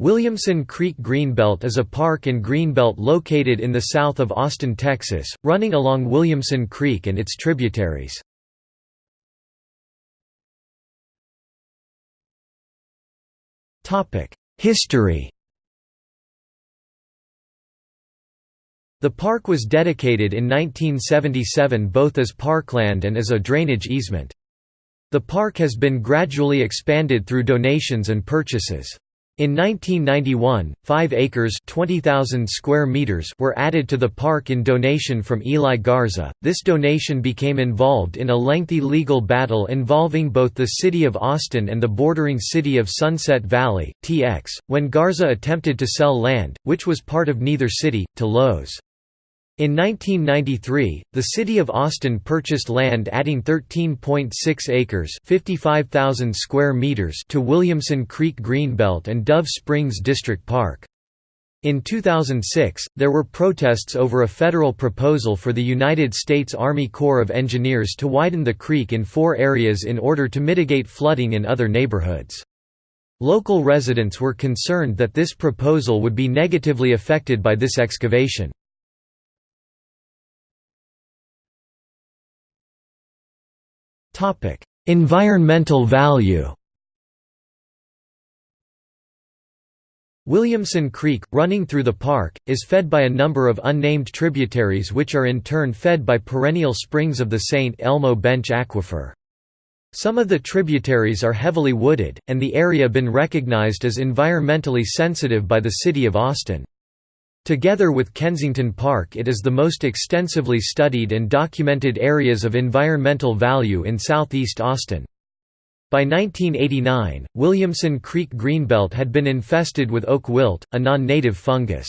Williamson Creek Greenbelt is a park and greenbelt located in the south of Austin, Texas, running along Williamson Creek and its tributaries. History The park was dedicated in 1977 both as parkland and as a drainage easement. The park has been gradually expanded through donations and purchases. In 1991, 5 acres square meters were added to the park in donation from Eli Garza. This donation became involved in a lengthy legal battle involving both the city of Austin and the bordering city of Sunset Valley, TX, when Garza attempted to sell land, which was part of neither city, to Lowe's. In 1993, the city of Austin purchased land adding 13.6 acres (55,000 square meters) to Williamson Creek Greenbelt and Dove Springs District Park. In 2006, there were protests over a federal proposal for the United States Army Corps of Engineers to widen the creek in four areas in order to mitigate flooding in other neighborhoods. Local residents were concerned that this proposal would be negatively affected by this excavation. Environmental value. Williamson Creek, running through the park, is fed by a number of unnamed tributaries which are in turn fed by perennial springs of the St. Elmo Bench Aquifer. Some of the tributaries are heavily wooded, and the area been recognized as environmentally sensitive by the City of Austin. Together with Kensington Park it is the most extensively studied and documented areas of environmental value in southeast Austin. By 1989, Williamson Creek Greenbelt had been infested with oak wilt, a non-native fungus.